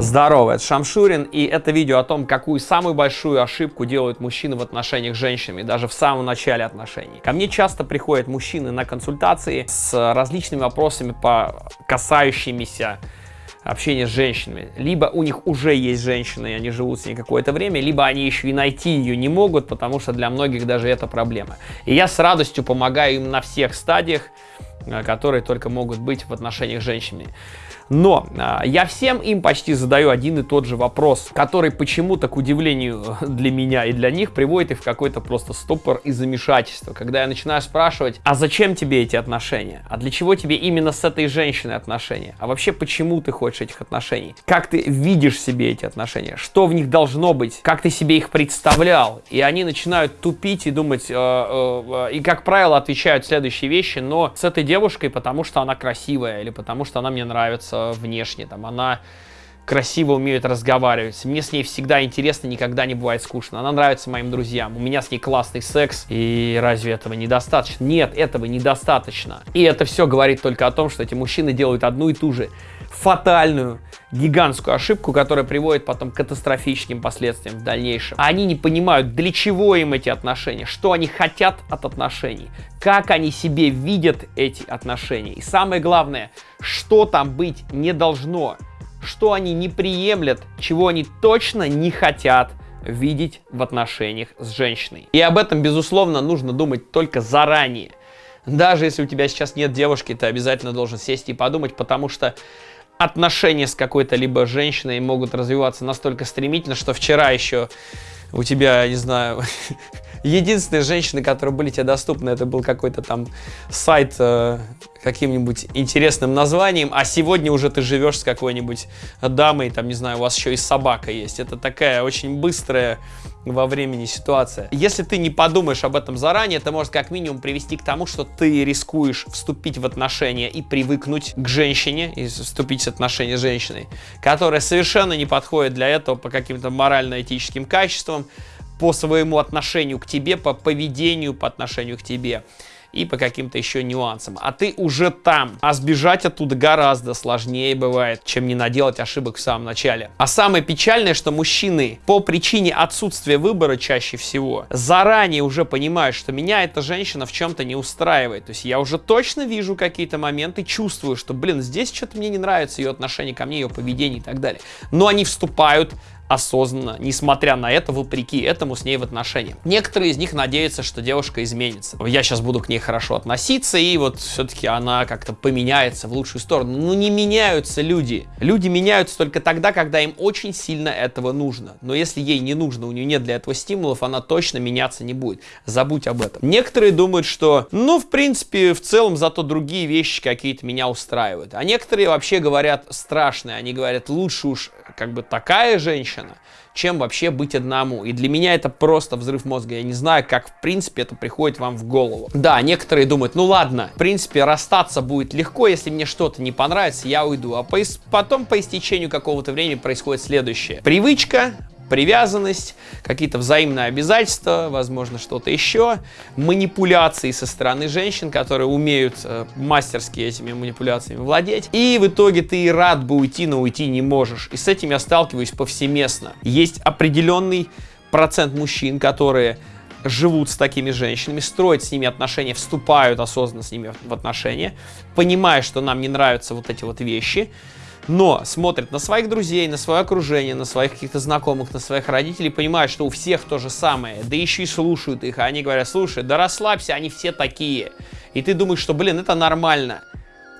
Здорово, это Шамшурин, и это видео о том, какую самую большую ошибку делают мужчины в отношениях с женщинами, даже в самом начале отношений. Ко мне часто приходят мужчины на консультации с различными вопросами, по касающимися общения с женщинами. Либо у них уже есть женщина, и они живут с ней какое-то время, либо они еще и найти ее не могут, потому что для многих даже это проблема. И я с радостью помогаю им на всех стадиях, э, которые только могут быть в отношениях с женщинами. Но а, я всем им почти задаю один и тот же вопрос, который почему-то, к удивлению для меня и для них, приводит их в какой-то просто стопор и замешательство. Когда я начинаю спрашивать, а зачем тебе эти отношения? А для чего тебе именно с этой женщиной отношения? А вообще, почему ты хочешь этих отношений? Как ты видишь себе эти отношения? Что в них должно быть? Как ты себе их представлял? И они начинают тупить и думать, э, э, э, и, как правило, отвечают следующие вещи, но с этой девушкой, потому что она красивая, или потому что она мне нравится, внешне, там, она красиво умеет разговаривать. Мне с ней всегда интересно, никогда не бывает скучно. Она нравится моим друзьям. У меня с ней классный секс. И разве этого недостаточно? Нет, этого недостаточно. И это все говорит только о том, что эти мужчины делают одну и ту же фатальную, гигантскую ошибку, которая приводит потом к катастрофическим последствиям в дальнейшем. Они не понимают, для чего им эти отношения, что они хотят от отношений, как они себе видят эти отношения. И самое главное, что там быть не должно, что они не приемлят, чего они точно не хотят видеть в отношениях с женщиной. И об этом, безусловно, нужно думать только заранее. Даже если у тебя сейчас нет девушки, ты обязательно должен сесть и подумать, потому что отношения с какой-то либо женщиной могут развиваться настолько стремительно, что вчера еще у тебя, не знаю, единственные женщины, которые были тебе доступны, это был какой-то там сайт э, каким-нибудь интересным названием, а сегодня уже ты живешь с какой-нибудь дамой, там, не знаю, у вас еще и собака есть. Это такая очень быстрая во времени ситуация. Если ты не подумаешь об этом заранее, это может как минимум привести к тому, что ты рискуешь вступить в отношения и привыкнуть к женщине, и вступить в отношения с женщиной, которая совершенно не подходит для этого по каким-то морально-этическим качествам, по своему отношению к тебе, по поведению по отношению к тебе и по каким-то еще нюансам. А ты уже там. А сбежать оттуда гораздо сложнее бывает, чем не наделать ошибок в самом начале. А самое печальное, что мужчины по причине отсутствия выбора чаще всего заранее уже понимают, что меня эта женщина в чем-то не устраивает. То есть я уже точно вижу какие-то моменты, чувствую, что, блин, здесь что-то мне не нравится, ее отношение ко мне, ее поведение и так далее. Но они вступают осознанно, несмотря на это, вопреки этому с ней в отношениях. Некоторые из них надеются, что девушка изменится. Я сейчас буду к ней хорошо относиться, и вот все-таки она как-то поменяется в лучшую сторону. Ну не меняются люди. Люди меняются только тогда, когда им очень сильно этого нужно. Но если ей не нужно, у нее нет для этого стимулов, она точно меняться не будет. Забудь об этом. Некоторые думают, что, ну, в принципе, в целом зато другие вещи какие-то меня устраивают. А некоторые вообще говорят страшные. Они говорят, лучше уж как бы такая женщина, чем вообще быть одному. И для меня это просто взрыв мозга. Я не знаю, как в принципе это приходит вам в голову. Да, некоторые думают, ну ладно, в принципе расстаться будет легко, если мне что-то не понравится, я уйду. А по, потом по истечению какого-то времени происходит следующее. Привычка, привязанность, какие-то взаимные обязательства, возможно, что-то еще, манипуляции со стороны женщин, которые умеют э, мастерски этими манипуляциями владеть. И в итоге ты и рад бы уйти, но уйти не можешь. И с этим я сталкиваюсь повсеместно. Есть определенный процент мужчин, которые живут с такими женщинами, строят с ними отношения, вступают осознанно с ними в отношения, понимая, что нам не нравятся вот эти вот вещи, но смотрят на своих друзей, на свое окружение, на своих каких-то знакомых, на своих родителей, понимают, что у всех то же самое, да еще и слушают их, а они говорят, слушай, да расслабься, они все такие. И ты думаешь, что, блин, это нормально.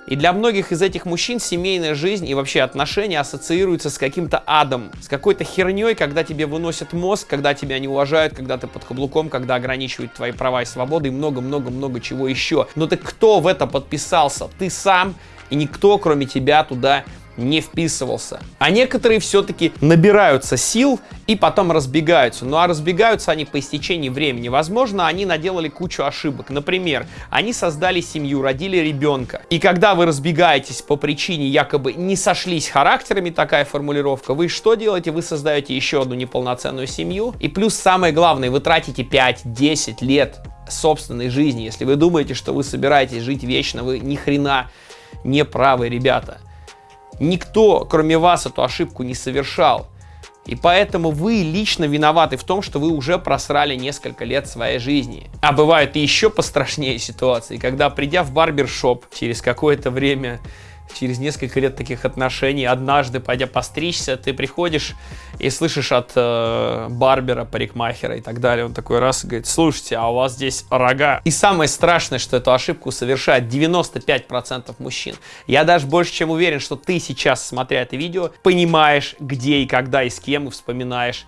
И для многих из этих мужчин семейная жизнь и вообще отношения ассоциируются с каким-то адом, с какой-то херней, когда тебе выносят мозг, когда тебя не уважают, когда ты под каблуком, когда ограничивают твои права и свободы и много-много-много чего еще. Но ты кто в это подписался? Ты сам и никто, кроме тебя, туда не вписывался. А некоторые все-таки набираются сил и потом разбегаются. Ну а разбегаются они по истечении времени. Возможно, они наделали кучу ошибок. Например, они создали семью, родили ребенка. И когда вы разбегаетесь по причине якобы не сошлись характерами, такая формулировка, вы что делаете? Вы создаете еще одну неполноценную семью. И плюс самое главное, вы тратите 5-10 лет собственной жизни. Если вы думаете, что вы собираетесь жить вечно, вы ни хрена не правы, ребята. Никто, кроме вас, эту ошибку не совершал. И поэтому вы лично виноваты в том, что вы уже просрали несколько лет своей жизни. А бывают и еще пострашнее ситуации, когда придя в барбершоп через какое-то время через несколько лет таких отношений, однажды, пойдя постричься, ты приходишь и слышишь от э, барбера, парикмахера и так далее, он такой раз и говорит, слушайте, а у вас здесь рога. И самое страшное, что эту ошибку совершает 95% мужчин. Я даже больше чем уверен, что ты сейчас, смотря это видео, понимаешь, где и когда и с кем, и вспоминаешь,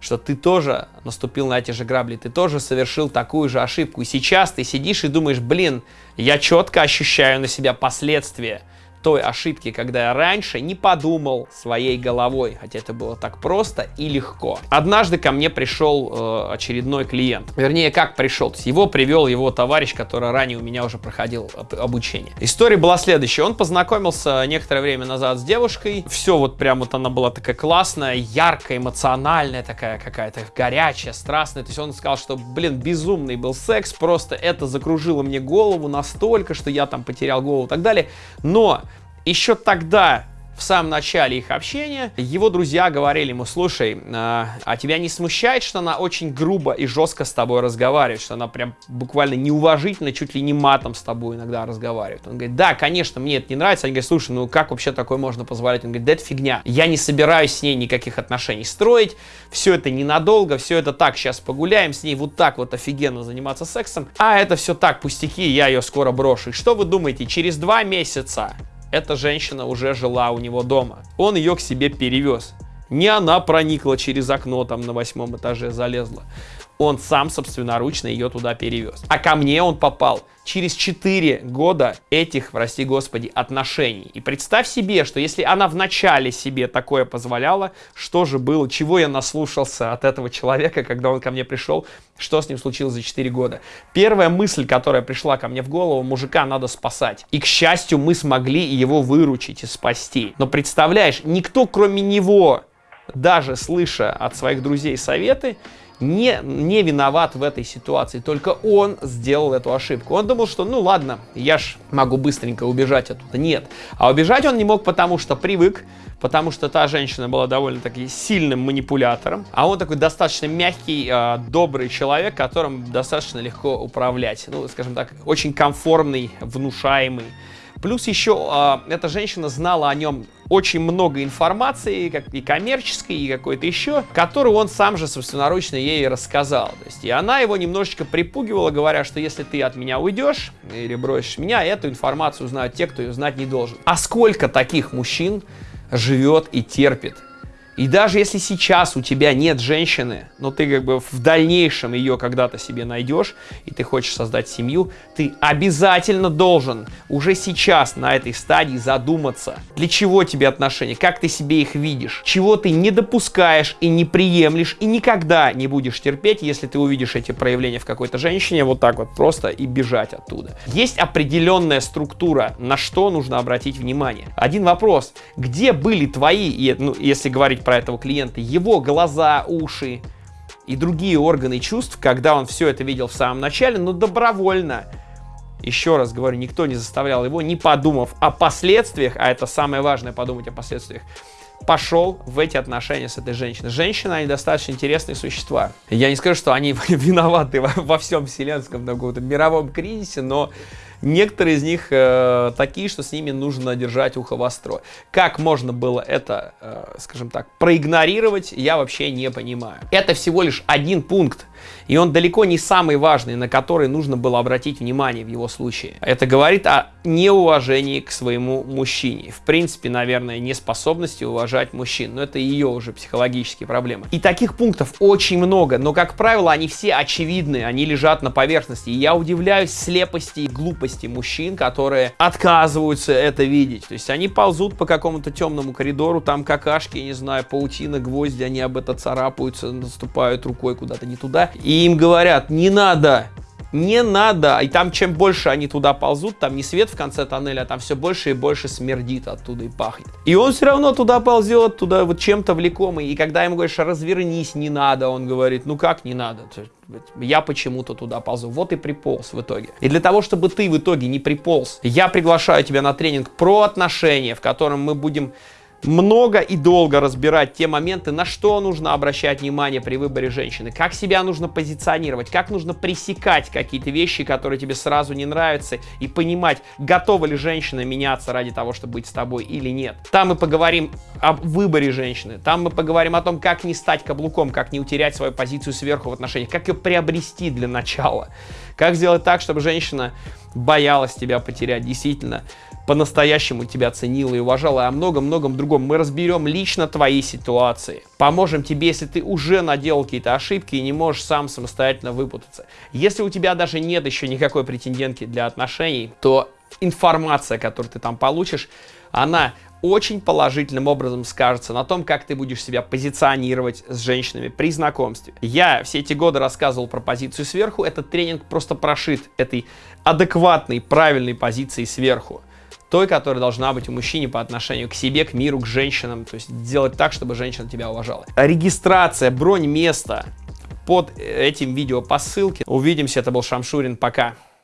что ты тоже наступил на эти же грабли, ты тоже совершил такую же ошибку. И сейчас ты сидишь и думаешь, блин, я четко ощущаю на себя последствия той ошибки, когда я раньше не подумал своей головой, хотя это было так просто и легко. Однажды ко мне пришел э, очередной клиент, вернее, как пришел, то есть его привел его товарищ, который ранее у меня уже проходил обучение. История была следующая, он познакомился некоторое время назад с девушкой, все вот прям вот она была такая классная, яркая, эмоциональная такая какая-то, горячая, страстная, то есть он сказал, что, блин, безумный был секс, просто это закружило мне голову настолько, что я там потерял голову и так далее, но еще тогда, в самом начале их общения, его друзья говорили ему, слушай, а, а тебя не смущает, что она очень грубо и жестко с тобой разговаривает, что она прям буквально неуважительно, чуть ли не матом с тобой иногда разговаривает? Он говорит, да, конечно, мне это не нравится. Они говорят, слушай, ну как вообще такое можно позволять? Он говорит, да это фигня. Я не собираюсь с ней никаких отношений строить, все это ненадолго, все это так, сейчас погуляем с ней, вот так вот офигенно заниматься сексом, а это все так, пустяки, я ее скоро брошу. И что вы думаете, через два месяца эта женщина уже жила у него дома. Он ее к себе перевез. Не она проникла через окно, там на восьмом этаже залезла. Он сам собственноручно ее туда перевез. А ко мне он попал через 4 года этих, прости господи, отношений. И представь себе, что если она в начале себе такое позволяла, что же было, чего я наслушался от этого человека, когда он ко мне пришел, что с ним случилось за 4 года. Первая мысль, которая пришла ко мне в голову, мужика надо спасать. И, к счастью, мы смогли его выручить и спасти. Но представляешь, никто кроме него, даже слыша от своих друзей советы, не, не виноват в этой ситуации, только он сделал эту ошибку. Он думал, что ну ладно, я ж могу быстренько убежать оттуда. Нет. А убежать он не мог, потому что привык, потому что та женщина была довольно-таки сильным манипулятором, а он такой достаточно мягкий, э, добрый человек, которым достаточно легко управлять. Ну, скажем так, очень комфортный, внушаемый. Плюс еще э, эта женщина знала о нем очень много информации, как и коммерческой, и какой-то еще, которую он сам же собственноручно ей рассказал. То есть, и она его немножечко припугивала, говоря, что если ты от меня уйдешь или бросишь меня, эту информацию знают те, кто ее знать не должен. А сколько таких мужчин живет и терпит и даже если сейчас у тебя нет женщины, но ты как бы в дальнейшем ее когда-то себе найдешь, и ты хочешь создать семью, ты обязательно должен уже сейчас на этой стадии задуматься, для чего тебе отношения, как ты себе их видишь, чего ты не допускаешь и не приемлешь, и никогда не будешь терпеть, если ты увидишь эти проявления в какой-то женщине, вот так вот просто и бежать оттуда. Есть определенная структура, на что нужно обратить внимание. Один вопрос, где были твои, ну, если говорить про этого клиента, его глаза, уши и другие органы чувств, когда он все это видел в самом начале, но добровольно. Еще раз говорю, никто не заставлял его, не подумав о последствиях, а это самое важное, подумать о последствиях, пошел в эти отношения с этой женщиной. Женщины, они достаточно интересные существа. Я не скажу, что они виноваты во, всем вселенском каком-то мировом кризисе, но Некоторые из них э, такие, что с ними нужно держать ухо востро. Как можно было это, э, скажем так, проигнорировать, я вообще не понимаю. Это всего лишь один пункт и он далеко не самый важный, на который нужно было обратить внимание в его случае. Это говорит о неуважении к своему мужчине. В принципе, наверное, неспособности уважать мужчин. Но это ее уже психологические проблемы. И таких пунктов очень много, но, как правило, они все очевидны, они лежат на поверхности. И я удивляюсь слепости и глупости мужчин, которые отказываются это видеть. То есть они ползут по какому-то темному коридору, там какашки, не знаю, паутина, гвозди, они об это царапаются, наступают рукой куда-то не туда. И им говорят, не надо, не надо. И там чем больше они туда ползут, там не свет в конце тоннеля, а там все больше и больше смердит оттуда и пахнет. И он все равно туда ползет, туда вот чем-то влекомый. И когда ему говоришь, развернись, не надо, он говорит, ну как не надо? Я почему-то туда ползу. Вот и приполз в итоге. И для того, чтобы ты в итоге не приполз, я приглашаю тебя на тренинг про отношения, в котором мы будем много и долго разбирать те моменты, на что нужно обращать внимание при выборе женщины, как себя нужно позиционировать, как нужно пресекать какие-то вещи, которые тебе сразу не нравятся, и понимать, готова ли женщина меняться ради того, чтобы быть с тобой или нет. Там мы поговорим об выборе женщины, там мы поговорим о том, как не стать каблуком, как не утерять свою позицию сверху в отношениях, как ее приобрести для начала, как сделать так, чтобы женщина боялась тебя потерять, действительно по-настоящему тебя ценила и уважала, и о многом-многом другом. Мы разберем лично твои ситуации. Поможем тебе, если ты уже наделал какие-то ошибки и не можешь сам самостоятельно выпутаться. Если у тебя даже нет еще никакой претендентки для отношений, то информация, которую ты там получишь, она очень положительным образом скажется на том, как ты будешь себя позиционировать с женщинами при знакомстве. Я все эти годы рассказывал про позицию сверху, этот тренинг просто прошит этой адекватной, правильной позиции сверху той, которая должна быть у мужчины по отношению к себе, к миру, к женщинам. То есть делать так, чтобы женщина тебя уважала. Регистрация, бронь места под этим видео по ссылке. Увидимся, это был Шамшурин, пока.